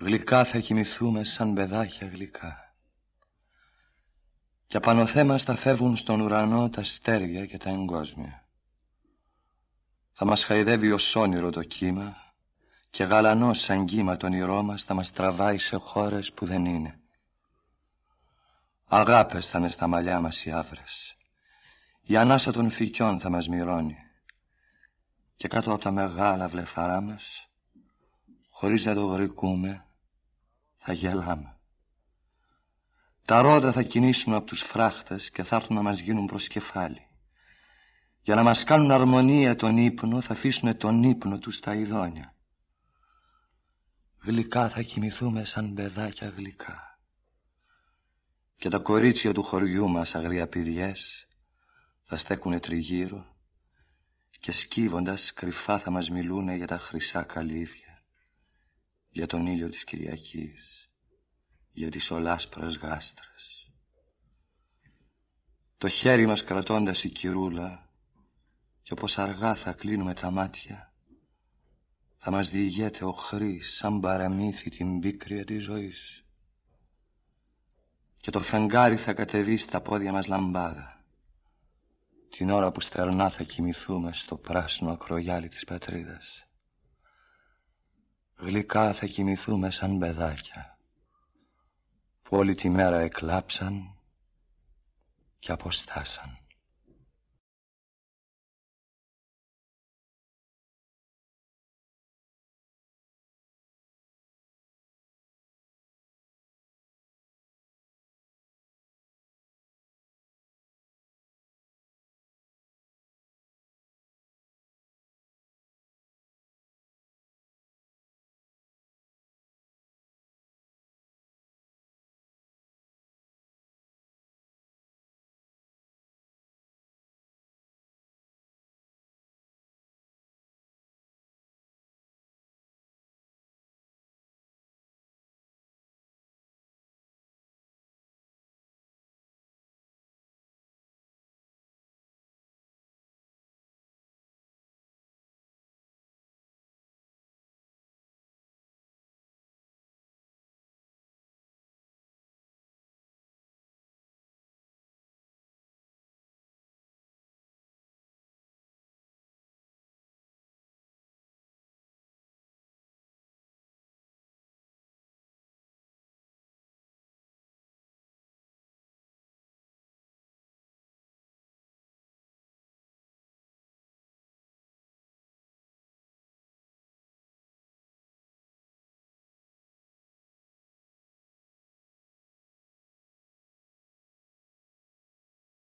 Γλυκά θα κοιμηθούμε σαν παιδάκια γλυκά. Και απάνω θα φεύγουν στον ουρανό τα στέρια και τα εγκόσμια. Θα μας χαϊδεύει ως όνειρο το κύμα και γαλανός σαν κύμα τον όνειρό μας θα μας τραβάει σε χώρες που δεν είναι. Αγάπες θα με στα μαλλιά μας οι άβρες. Η ανάσα των φυκιών θα μας μυρώνει. Και κάτω από τα μεγάλα βλεφαρά μας, χωρίς να το γρικούμε, θα γελάμε. Τα ρόδα θα κινήσουν από τους φράχτες και θα έρθουν να μας γίνουν προς κεφάλι. Για να μας κάνουν αρμονία τον ύπνο θα αφήσουν τον ύπνο τους στα ειδόνια. Γλυκά θα κοιμηθούμε σαν παιδάκια γλυκά. Και τα κορίτσια του χωριού μας αγριαπηδιές θα στέκουνε τριγύρω και σκύβοντας κρυφά θα μας μιλούνε για τα χρυσά καλύβια, για τον ήλιο της Κυριακής, για τις ολάσπρες γάστρες. Το χέρι μας κρατώντας η κυρούλα και όπως αργά θα κλείνουμε τα μάτια θα μας διηγέται ο χρής σαν παραμύθι την πίκρια της ζωής και το φεγγάρι θα κατεβεί στα πόδια μας λαμπάδα την ώρα που στερνά θα κοιμηθούμε στο πράσινο ακρογιάλι της πατρίδας. Γλυκά θα κοιμηθούμε σαν παιδάκια που όλη τη μέρα εκλάψαν και αποστάσαν.